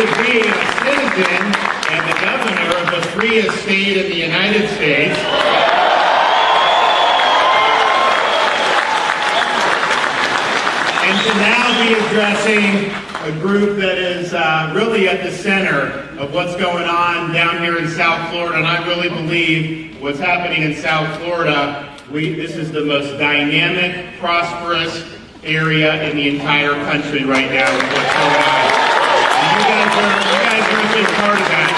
to be a citizen and the governor of the freest state in the United States. And to now be addressing a group that is uh, really at the center of what's going on down here in South Florida. And I really believe what's happening in South Florida, we, this is the most dynamic, prosperous area in the entire country right now with what's going on. You guys are, you guys are a big part of that.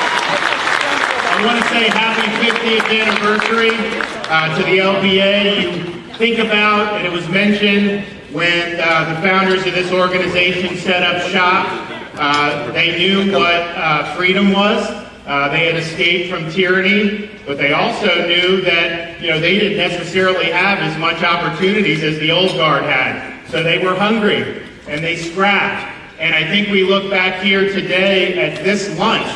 I want to say happy 50th anniversary uh, to the LBA. You think about, and it was mentioned, when uh, the founders of this organization set up shop, uh, they knew what freedom was. They had escaped from tyranny, but they also knew that you know they didn't necessarily have as much opportunities as the old guard had. So they were hungry and they scrapped. And I think we look back here today at this lunch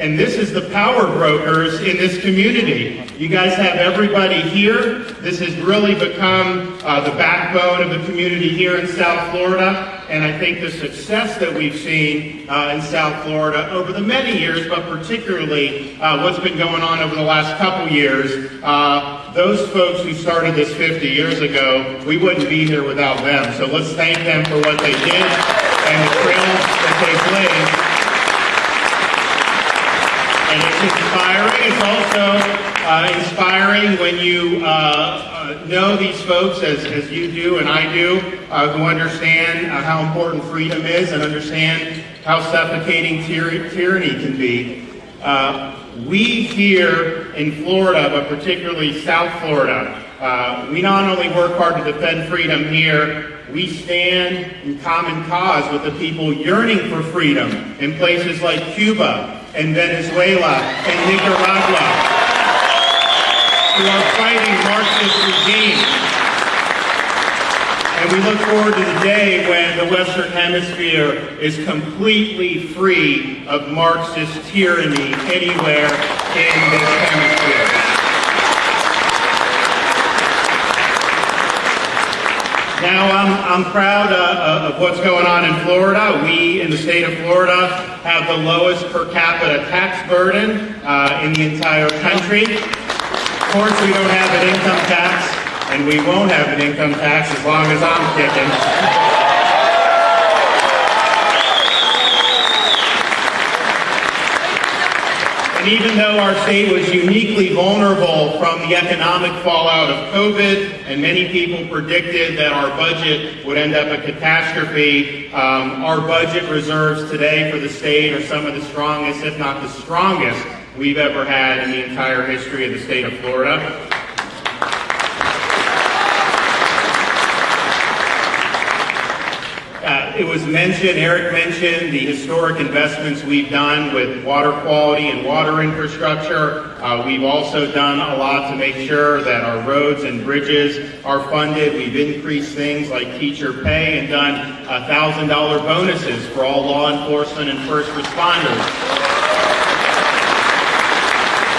and this is the power brokers in this community. You guys have everybody here. This has really become uh, the backbone of the community here in South Florida. And I think the success that we've seen uh, in South Florida over the many years, but particularly uh, what's been going on over the last couple years, uh, those folks who started this 50 years ago, we wouldn't be here without them. So let's thank them for what they did and the trails that they blazed and it's inspiring. It's also uh, inspiring when you uh, uh, know these folks, as, as you do and I do, uh, who understand uh, how important freedom is and understand how suffocating tyr tyranny can be. Uh, we here in Florida, but particularly South Florida, Uh, we not only work hard to defend freedom here, we stand in common cause with the people yearning for freedom in places like Cuba, and Venezuela and Nicaragua who are fighting Marxist regimes. And we look forward to the day when the Western Hemisphere is completely free of Marxist tyranny anywhere in this hemisphere. Now, I'm, I'm proud uh, of what's going on in Florida. We, in the state of Florida, have the lowest per capita tax burden uh, in the entire country. Of course, we don't have an income tax, and we won't have an income tax as long as I'm kicking. And even though our state was uniquely vulnerable from the economic fallout of COVID, and many people predicted that our budget would end up a catastrophe, um, our budget reserves today for the state are some of the strongest, if not the strongest, we've ever had in the entire history of the state of Florida. It was mentioned, Eric mentioned, the historic investments we've done with water quality and water infrastructure. Uh, we've also done a lot to make sure that our roads and bridges are funded. We've increased things like teacher pay and done $1,000 bonuses for all law enforcement and first responders.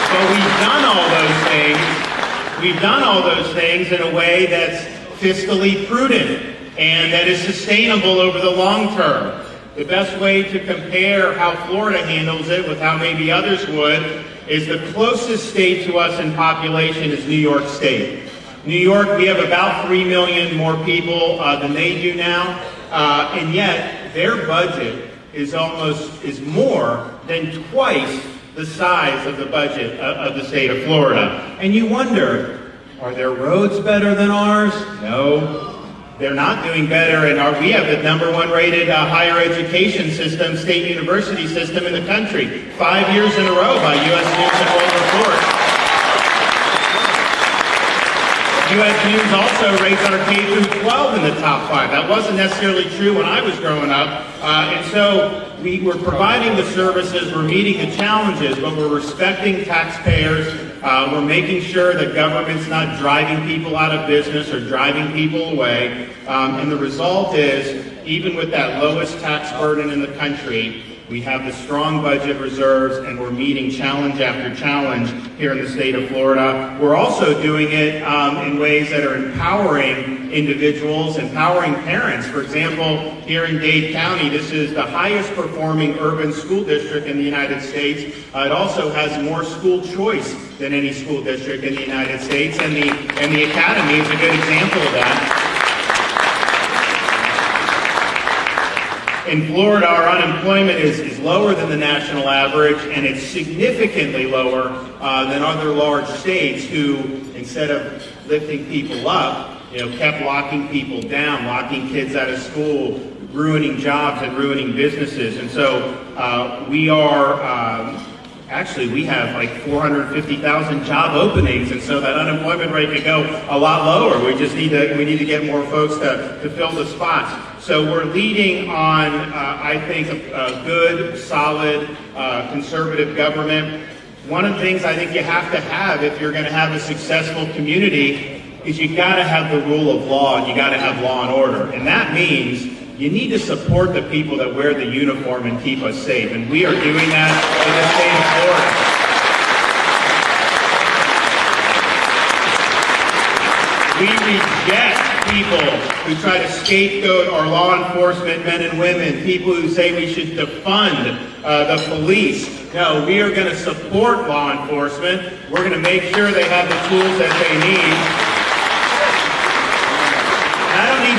But we've done all those things. We've done all those things in a way that's fiscally prudent and that is sustainable over the long term. The best way to compare how Florida handles it with how maybe others would is the closest state to us in population is New York State. New York, we have about 3 million more people uh, than they do now, uh, and yet their budget is almost, is more than twice the size of the budget of, uh, of the state of Florida. And you wonder, are their roads better than ours? No. They're not doing better, and we have the number one rated uh, higher education system, state university system in the country, five years in a row by U.S. News and World Report. U.S. News also rates our K through 12 in the top five. That wasn't necessarily true when I was growing up, uh, and so we were providing the services, we're meeting the challenges, but we're respecting taxpayers uh, we're making sure that government's not driving people out of business or driving people away. Um, and the result is, even with that lowest tax burden in the country, we have the strong budget reserves and we're meeting challenge after challenge here in the state of Florida. We're also doing it um, in ways that are empowering individuals, empowering parents. For example, here in Dade County, this is the highest performing urban school district in the United States. Uh, it also has more school choice than any school district in the United States, and the, and the Academy is a good example of that. In Florida, our unemployment is, is lower than the national average, and it's significantly lower uh, than other large states who, instead of lifting people up, you know, kept locking people down, locking kids out of school, ruining jobs and ruining businesses. And so uh, we are um, Actually, we have like 450,000 job openings, and so that unemployment rate could go a lot lower. We just need to we need to get more folks to, to fill the spots. So we're leading on, uh, I think, a, a good, solid, uh, conservative government. One of the things I think you have to have if you're going to have a successful community is you got to have the rule of law and you got to have law and order, and that means you need to support the people that wear the uniform and keep us safe. And we are doing that in the state of Florida. We reject people who try to scapegoat our law enforcement men and women, people who say we should defund uh, the police. No, we are going to support law enforcement. We're going to make sure they have the tools that they need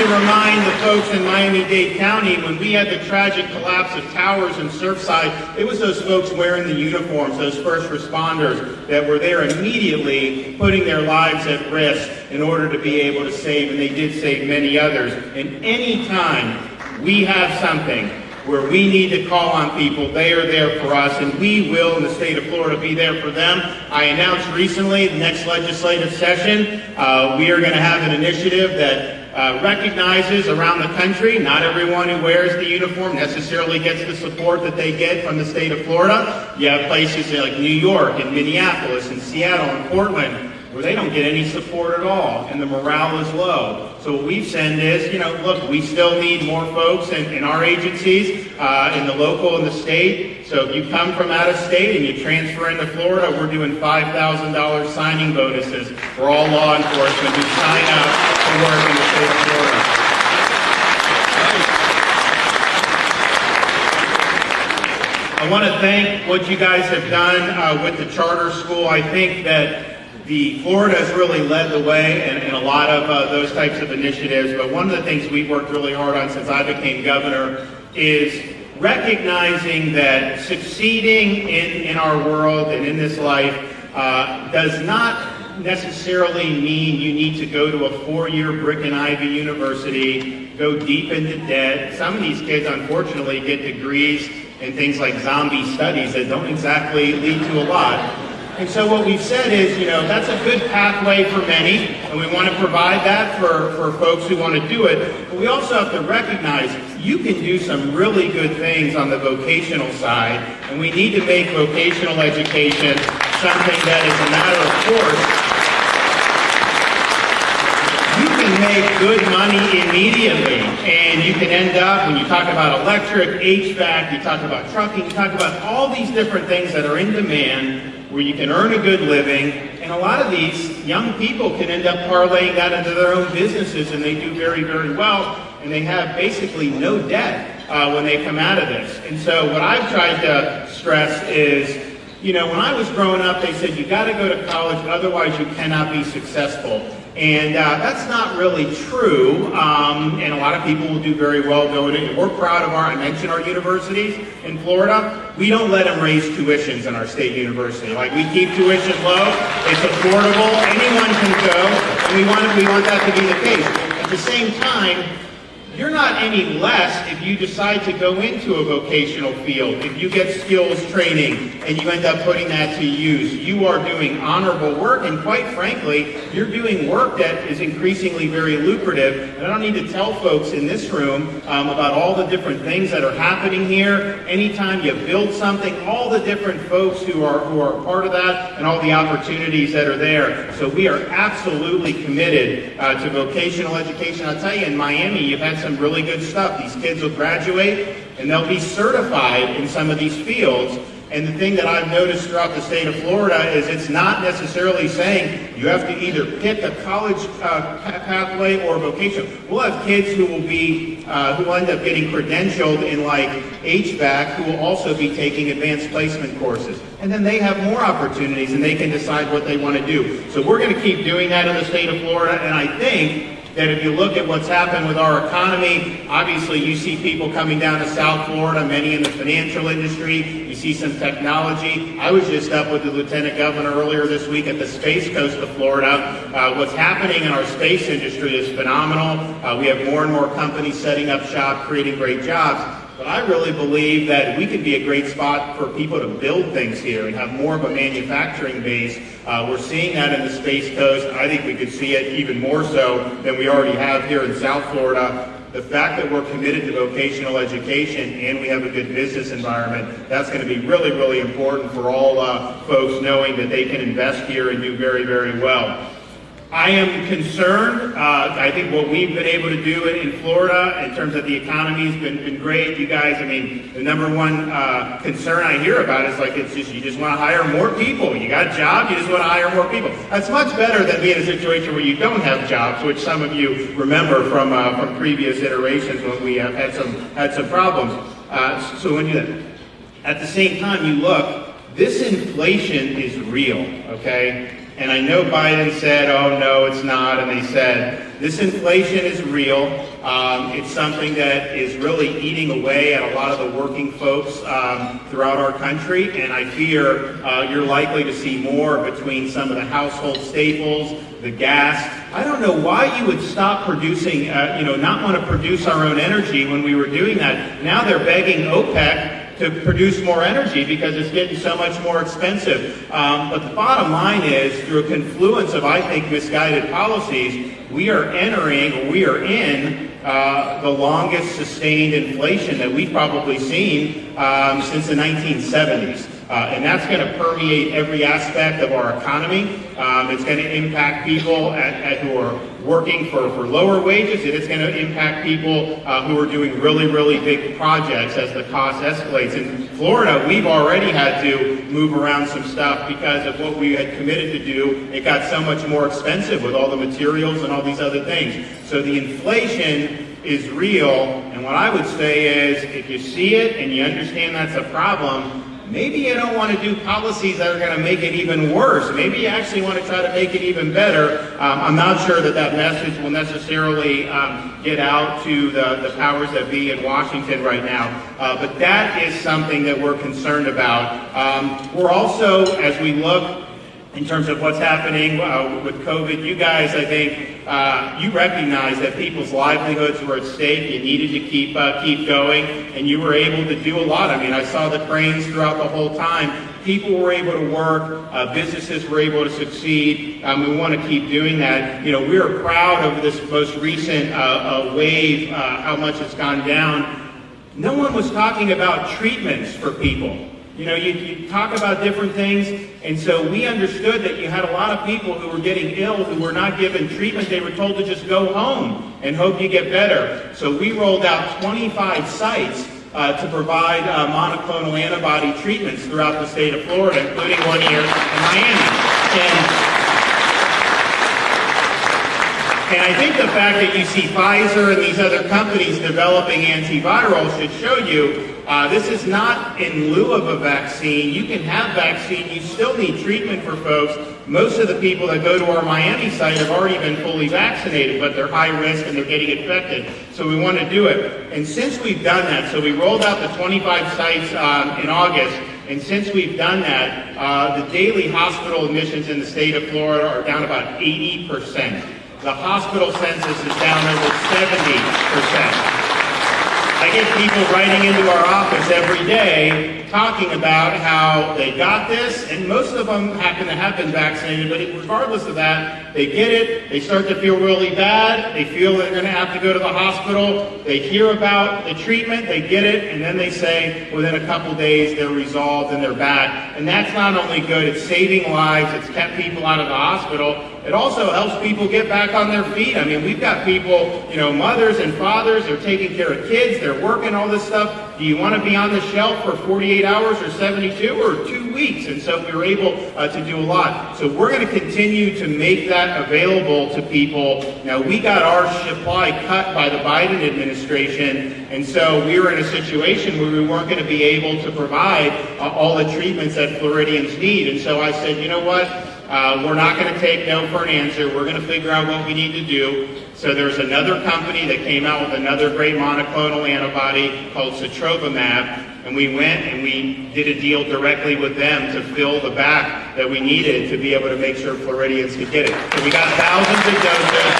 to remind the folks in Miami-Dade County, when we had the tragic collapse of towers in Surfside, it was those folks wearing the uniforms, those first responders that were there immediately putting their lives at risk in order to be able to save, and they did save many others. And any time we have something where we need to call on people. They are there for us, and we will, in the state of Florida, be there for them. I announced recently, the next legislative session, uh, we are going to have an initiative that uh, recognizes around the country. Not everyone who wears the uniform necessarily gets the support that they get from the state of Florida. You have places like New York and Minneapolis and Seattle and Portland where they don't get any support at all and the morale is low. So what we've said is, you know, look, we still need more folks in, in our agencies, uh, in the local and the state. So if you come from out of state and you transfer into Florida, we're doing $5,000 signing bonuses for all law enforcement who sign up work in the state of Florida. I want to thank what you guys have done uh, with the charter school. I think that the Florida has really led the way in, in a lot of uh, those types of initiatives, but one of the things we've worked really hard on since I became governor is recognizing that succeeding in, in our world and in this life uh, does not necessarily mean you need to go to a four-year brick and ivy university, go deep into debt. Some of these kids, unfortunately, get degrees in things like zombie studies that don't exactly lead to a lot. And so what we've said is, you know, that's a good pathway for many, and we want to provide that for, for folks who want to do it. But we also have to recognize you can do some really good things on the vocational side, and we need to make vocational education something that is a matter of course. You can make good money immediately, and you can end up, when you talk about electric, HVAC, you talk about trucking, you talk about all these different things that are in demand, where you can earn a good living. And a lot of these young people can end up parlaying that into their own businesses and they do very, very well. And they have basically no debt uh, when they come out of this. And so what I've tried to stress is, you know, when I was growing up, they said you got to go to college, otherwise you cannot be successful. And uh, that's not really true, um, and a lot of people will do very well going in. We're proud of our, I mentioned our universities in Florida. We don't let them raise tuitions in our state university. Like we keep tuition low, it's affordable, anyone can go, and we want, we want that to be the case. At the same time, you're not any less if you decide to go into a vocational field, if you get skills training and you end up putting that to use. You are doing honorable work and quite frankly, you're doing work that is increasingly very lucrative. And I don't need to tell folks in this room um, about all the different things that are happening here. Anytime you build something, all the different folks who are, who are part of that and all the opportunities that are there. So we are absolutely committed uh, to vocational education. I'll tell you, in Miami, you've had some really good stuff. These kids will graduate and they'll be certified in some of these fields. And the thing that I've noticed throughout the state of Florida is it's not necessarily saying you have to either pick a college uh, pathway or a vocation. We'll have kids who will be, uh, who will end up getting credentialed in like HVAC who will also be taking advanced placement courses. And then they have more opportunities and they can decide what they want to do. So we're going to keep doing that in the state of Florida. And I think that if you look at what's happened with our economy, obviously you see people coming down to South Florida, many in the financial industry, you see some technology. I was just up with the Lieutenant Governor earlier this week at the Space Coast of Florida. Uh, what's happening in our space industry is phenomenal. Uh, we have more and more companies setting up shop, creating great jobs. But I really believe that we could be a great spot for people to build things here and have more of a manufacturing base. Uh, we're seeing that in the Space Coast. I think we could see it even more so than we already have here in South Florida. The fact that we're committed to vocational education and we have a good business environment, that's going to be really, really important for all uh, folks knowing that they can invest here and do very, very well. I am concerned. Uh, I think what we've been able to do in, in Florida in terms of the economy has been, been great. You guys, I mean, the number one uh, concern I hear about is like it's just you just want to hire more people. You got a job, you just want to hire more people. That's much better than being in a situation where you don't have jobs, which some of you remember from uh, from previous iterations when we had some had some problems. Uh, so when you at the same time you look, this inflation is real. Okay and I know Biden said, oh, no, it's not. And they said, this inflation is real. Um, it's something that is really eating away at a lot of the working folks um, throughout our country. And I fear uh, you're likely to see more between some of the household staples, the gas. I don't know why you would stop producing, uh, you know, not want to produce our own energy when we were doing that. Now they're begging OPEC to produce more energy because it's getting so much more expensive. Um, but the bottom line is, through a confluence of, I think, misguided policies, we are entering, we are in, uh, the longest sustained inflation that we've probably seen um, since the 1970s. Uh, and that's going to permeate every aspect of our economy. Um, it's going to impact people at, at who are working for, for lower wages, and it's going to impact people uh, who are doing really, really big projects as the cost escalates. In Florida, we've already had to move around some stuff because of what we had committed to do. It got so much more expensive with all the materials and all these other things. So the inflation is real, and what I would say is if you see it and you understand that's a problem, maybe you don't want to do policies that are going to make it even worse. Maybe you actually want to try to make it even better. Um, I'm not sure that that message will necessarily um, get out to the, the powers that be in Washington right now. Uh, but that is something that we're concerned about. Um, we're also, as we look in terms of what's happening uh, with COVID. You guys, I think, uh, you recognize that people's livelihoods were at stake. You needed to keep uh, keep going, and you were able to do a lot. I mean, I saw the cranes throughout the whole time. People were able to work. Uh, businesses were able to succeed. Um, we want to keep doing that. You know, we are proud of this most recent uh, uh, wave, how much it's gone down. No one was talking about treatments for people. You know, you, you talk about different things, and so we understood that you had a lot of people who were getting ill who were not given treatment. They were told to just go home and hope you get better. So we rolled out 25 sites uh, to provide uh, monoclonal antibody treatments throughout the state of Florida, including one here in Miami. And and I think the fact that you see Pfizer and these other companies developing antivirals should show you uh, this is not in lieu of a vaccine. You can have vaccine. You still need treatment for folks. Most of the people that go to our Miami site have already been fully vaccinated, but they're high risk and they're getting infected. So we want to do it. And since we've done that, so we rolled out the 25 sites um, in August, and since we've done that, uh, the daily hospital admissions in the state of Florida are down about 80%. The hospital census is down over 70%. I get people writing into our office every day talking about how they got this, and most of them happen to have been vaccinated, but regardless of that, they get it, they start to feel really bad, they feel they're going to have to go to the hospital, they hear about the treatment, they get it, and then they say within a couple days they're resolved and they're back. And that's not only good, it's saving lives, it's kept people out of the hospital, it also helps people get back on their feet. I mean, we've got people, you know, mothers and fathers, they're taking care of kids, they're working all this stuff. Do you want to be on the shelf for 48 hours or 72 or two weeks? And so we were able uh, to do a lot. So we're going to continue to make that available to people. Now, we got our supply cut by the Biden administration, and so we were in a situation where we weren't going to be able to provide uh, all the treatments that Floridians need. And so I said, you know what? Uh, we're not going to take no for an answer. We're going to figure out what we need to do. So there's another company that came out with another great monoclonal antibody called Sotrovimab, and we went and we did a deal directly with them to fill the back that we needed to be able to make sure Floridians could get it. So we got thousands of doses.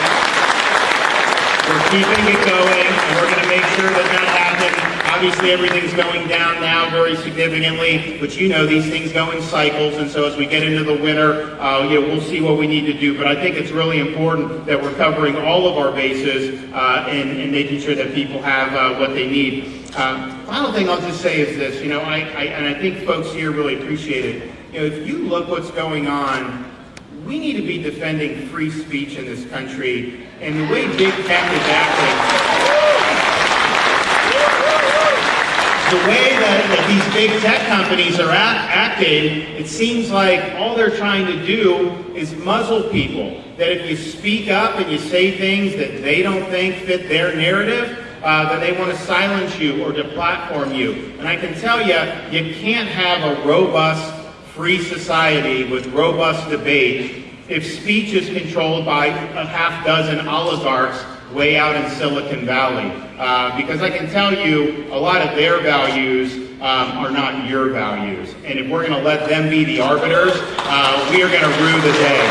We're keeping it going, and we're going to make sure that that happens Obviously, everything's going down now very significantly, but you know these things go in cycles, and so as we get into the winter, uh, you know, we'll see what we need to do. But I think it's really important that we're covering all of our bases uh, and, and, making sure that people have uh, what they need. Uh, final thing I'll just say is this, you know, I, I, and I think folks here really appreciate it. You know, if you look what's going on we need to be defending free speech in this country. And the way big tech is acting, the way that, that, these big tech companies are act, acting, it seems like all they're trying to do is muzzle people. That if you speak up and you say things that they don't think fit their narrative, uh, that they want to silence you or deplatform you. And I can tell you, you can't have a robust, free society with robust debate if speech is controlled by a half dozen oligarchs way out in Silicon Valley. Uh, because I can tell you a lot of their values um, are not your values. And if we're going to let them be the arbiters, uh, we are going to rue the day.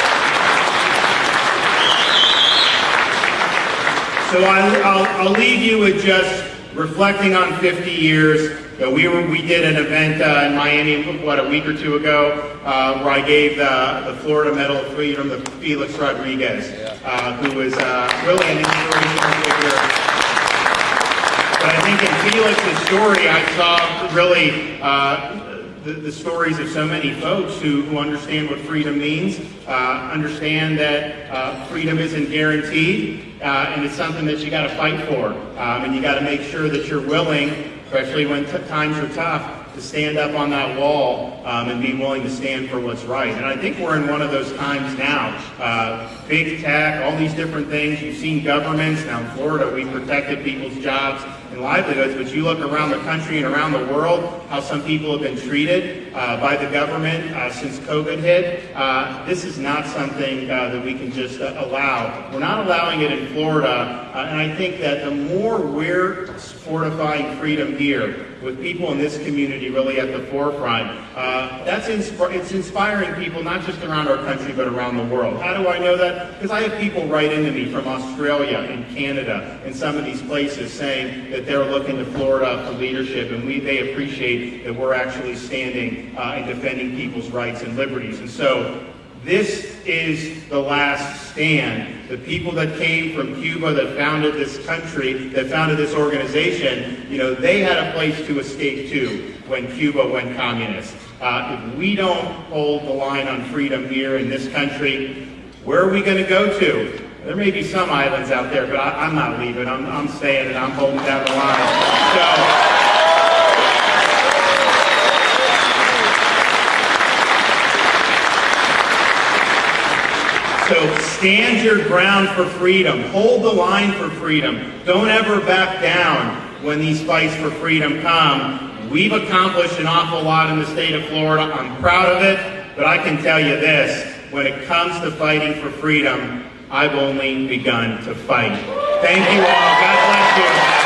So I, I'll, I'll leave you with just reflecting on 50 years we were we did an event uh, in Miami what a week or two ago uh, where I gave the, the Florida Medal of Freedom to Felix Rodriguez, uh, who was uh, really an inspirational figure. But I think in Felix's story, I saw really uh, the, the, stories of so many folks who, who understand what freedom means, uh, understand that uh, freedom isn't guaranteed, uh, and it's something that you got to fight for, um, and you got to make sure that you're willing especially when times are tough, to stand up on that wall um, and be willing to stand for what's right. And I think we're in one of those times now. Uh, big tech, all these different things. You've seen governments. Now in Florida, we protected people's jobs and livelihoods, but you look around the country and around the world, how some people have been treated uh, by the government uh, since COVID hit. Uh, this is not something uh, that we can just uh, allow. We're not allowing it in Florida, and I think that the more we're fortifying freedom here, with people in this community really at the forefront. Uh, that's insp it's inspiring people not just around our country but around the world. How do I know that? Because I have people write into me from Australia and Canada and some of these places saying that they're looking to Florida for leadership and we, they appreciate that we're actually standing uh, and defending people's rights and liberties. And so this is the last stand. The people that came from Cuba that founded this country, that founded this organization, you know, they had a place to escape to when Cuba went communist. Uh, if we don't hold the line on freedom here in this country, where are we going to go to? There may be some islands out there, but I, am not leaving. I'm, I'm staying and I'm holding down the line. So. So stand your ground for freedom. Hold the line for freedom. Don't ever back down when these fights for freedom come. We've accomplished an awful lot in the state of Florida. I'm proud of it, but I can tell you this. When it comes to fighting for freedom, I've only begun to fight. Thank you all. God bless you.